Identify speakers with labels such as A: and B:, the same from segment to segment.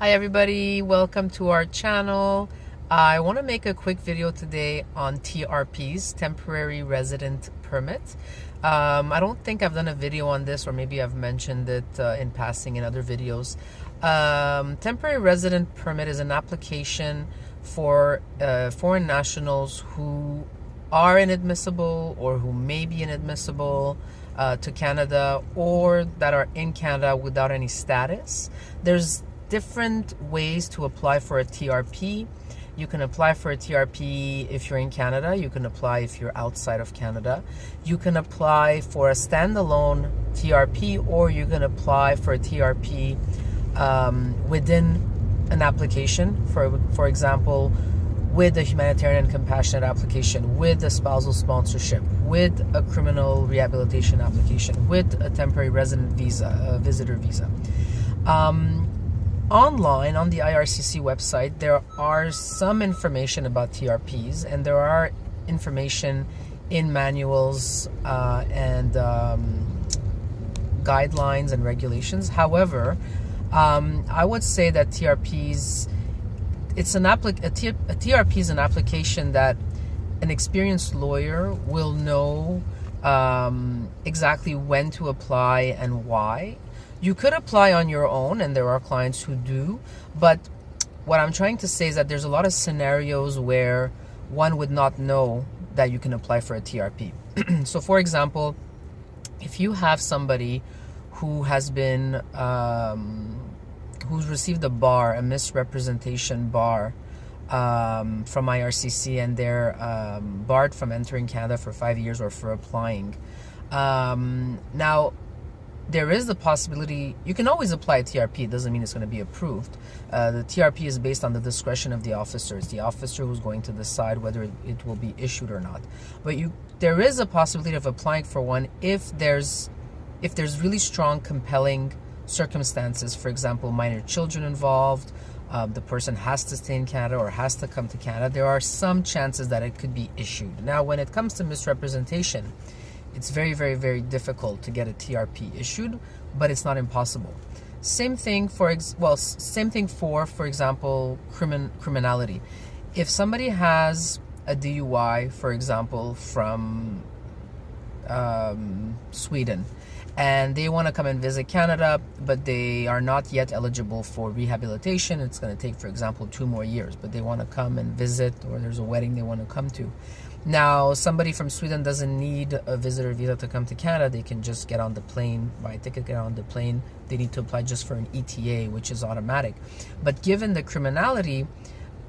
A: Hi everybody, welcome to our channel. I want to make a quick video today on TRPs, Temporary Resident Permit. Um, I don't think I've done a video on this or maybe I've mentioned it uh, in passing in other videos. Um, temporary Resident Permit is an application for uh, foreign nationals who are inadmissible or who may be inadmissible uh, to Canada or that are in Canada without any status. There's different ways to apply for a TRP. You can apply for a TRP if you're in Canada. You can apply if you're outside of Canada. You can apply for a standalone TRP or you can apply for a TRP um, within an application. For, for example, with a humanitarian and compassionate application, with a spousal sponsorship, with a criminal rehabilitation application, with a temporary resident visa, a visitor visa. Um, online on the IRCC website, there are some information about TRPs, and there are information in manuals uh, and um, guidelines and regulations. However, um, I would say that TRPs it's an applic a, T- a TRP is an application that an experienced lawyer will know um, exactly when to apply and why. You could apply on your own, and there are clients who do, but what I'm trying to say is that there's a lot of scenarios where one would not know that you can apply for a TRP. so, for example, if you have somebody who has been um, who's received a bar, a misrepresentation bar um, from IRCC, and they're um, barred from entering Canada for five years or for applying. Um, now, there is the possibility you can always apply TRP. It doesn't mean it's going to be approved. Uh, the TRP is based on the discretion of the officer. It's the officer who's going to decide whether it will be issued or not. But you, there is a possibility of applying for one if there's, if there's really strong, compelling circumstances, for example, minor children involved, um, the person has to stay in Canada or has to come to Canada, there are some chances that it could be issued. Now, when it comes to misrepresentation, it's very, very, very difficult to get a TRP issued, but it's not impossible. Same thing for ex- well, same thing for, for example, crimin- criminality. If somebody has a DUI, for example, from um, Sweden, and they want to come and visit Canada, but they are not yet eligible for rehabilitation. It's going to take, for example, two more years, but they want to come and visit, or there's a wedding they want to come to. Now, somebody from Sweden doesn't need a visitor visa to come to Canada. They can just get on the plane, buy a ticket, get on the plane. They need to apply just for an ETA, which is automatic. But given the criminality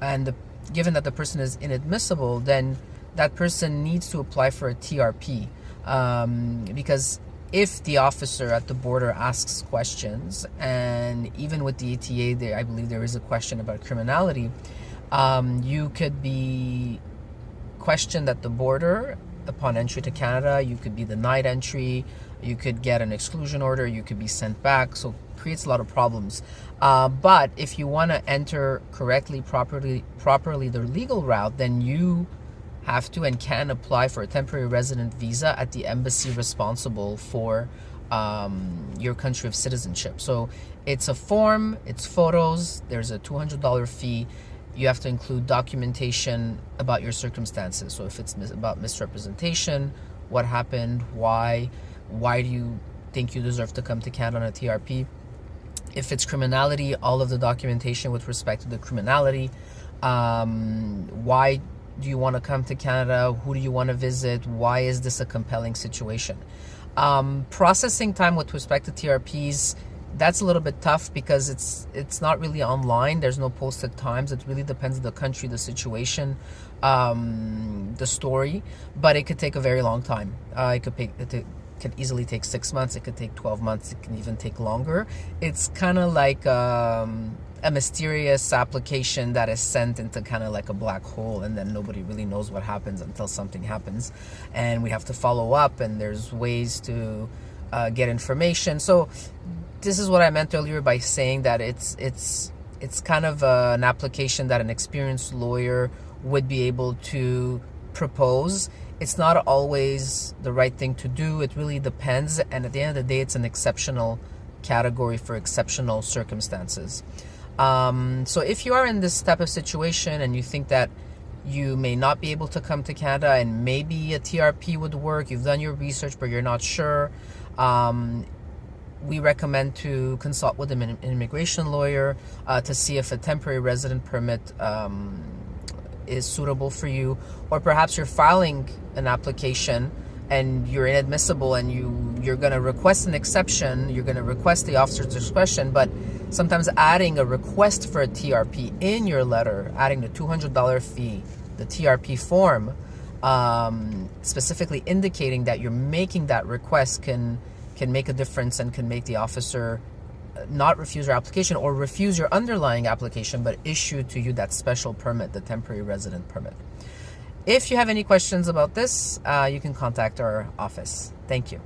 A: and the, given that the person is inadmissible, then that person needs to apply for a TRP um, because if the officer at the border asks questions, and even with the ETA, there, I believe there is a question about criminality, um, you could be questioned at the border upon entry to Canada. You could be the night entry. You could get an exclusion order. You could be sent back. So creates a lot of problems. Uh, but if you want to enter correctly, properly, properly the legal route, then you have to and can apply for a temporary resident visa at the embassy responsible for um, your country of citizenship. So it's a form, it's photos, there's a $200 fee. You have to include documentation about your circumstances. So if it's mis about misrepresentation, what happened, why, why do you think you deserve to come to Canada on a TRP? If it's criminality, all of the documentation with respect to the criminality, um, why do you want to come to Canada? Who do you want to visit? Why is this a compelling situation? Um, processing time with respect to TRPs, that's a little bit tough because it's it's not really online. There's no posted times. It really depends on the country, the situation, um, the story. But it could take a very long time. Uh, it could take it could easily take six months. It could take twelve months. It can even take longer. It's kind of like um, a mysterious application that is sent into kind of like a black hole and then nobody really knows what happens until something happens and we have to follow up and there's ways to uh, get information. So this is what i meant earlier by saying that it's it's it's kind of uh, an application that an experienced lawyer would be able to propose. It's not always the right thing to do. It really depends and at the end of the day it's an exceptional category for exceptional circumstances. Um, so if you are in this type of situation and you think that you may not be able to come to Canada and maybe a TRP would work, you've done your research but you're not sure, um, we recommend to consult with an immigration lawyer uh, to see if a temporary resident permit um, is suitable for you, or perhaps you're filing an application and you're inadmissible and you you're going to request an exception you're going to request the officer's discretion but sometimes adding a request for a trp in your letter adding the $200 fee the trp form um, specifically indicating that you're making that request can can make a difference and can make the officer uh, not refuse your application or refuse your underlying application but issue to you that special permit the temporary resident permit if you have any questions about this, uh, you can contact our office. Thank you.